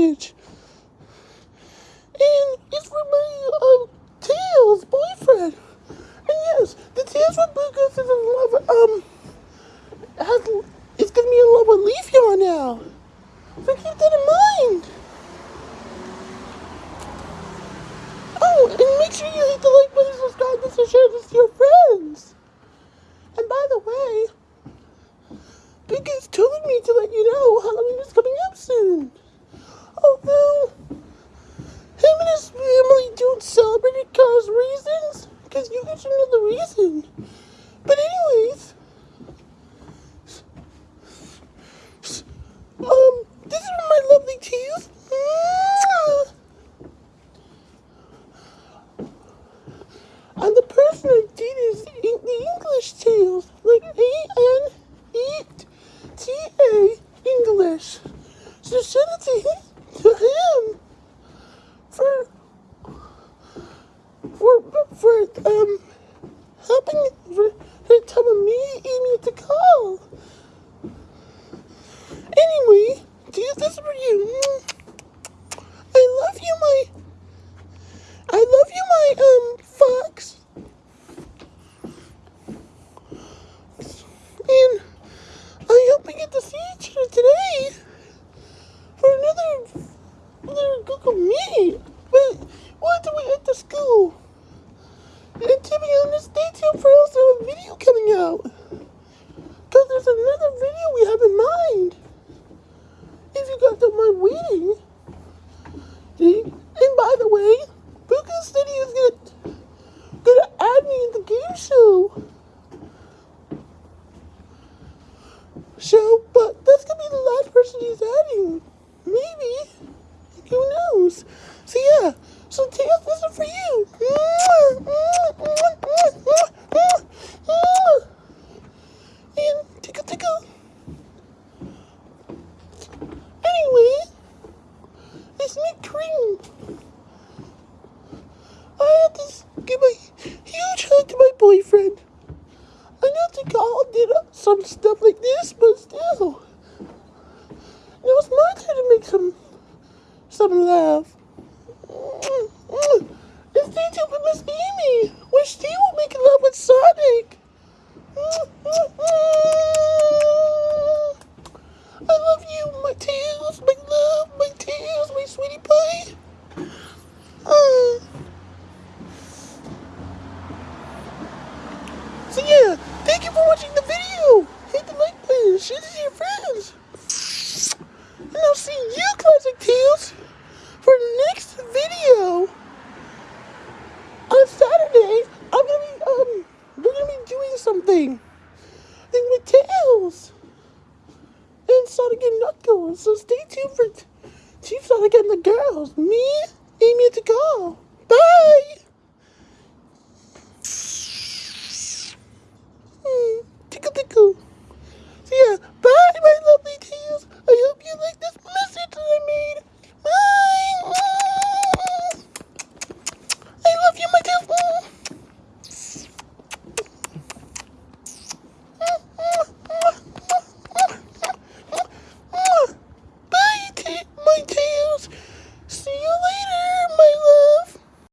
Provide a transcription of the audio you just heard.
message. And it's for my, um, Tails boyfriend. And yes, the Tails from Lucas is in love, um, has, is gonna be in love with Leafeon now. So keep that in mind. Oh, and make sure you hit the like button, subscribe, and share this to your friends. And by the way, Big telling me to let you know Halloween is coming up soon. Although, him and his family don't celebrate it because reasons, because you guys should know reason. But anyways, um, this is my lovely teeth. And the person I did is in the English tales, like A N E T A English. So send to him, to him for for for um for telling me Amy to call. Anyway, this is for you. I love you, my. I love you, my um fox. And I hope we get to see each other today for another another Google Meet. But we'll have to wait at the school. And to be honest, stay tuned for also a video coming out. Because there's another video we have in mind. If you guys don't mind waiting. See? And by the way, Buka he was gonna, gonna add me in the game show. Show, but that's gonna be the last person he's adding. Maybe. Who knows? So yeah, so Tails, this is for you. And tickle tickle. Anyway, it's me cream. I had to give a huge hug to my boyfriend. I know the all did some stuff like this, but still. Now it's my turn to make some some love. And stay tuned with Miss Amy, where she will make love with Sonic. I love you, my tails, my love, my tails, my sweetie pie. Uh. So yeah, thank you for watching the video. Hit the like button, share it to your friends. And I'll see you, Classic Tails, for the next video. On Saturday, I'm gonna be um, we're gonna be Thing with Tails and Sonic and Knuckles. So stay tuned for Chief Sonic getting the girls. Me, Amy, and the.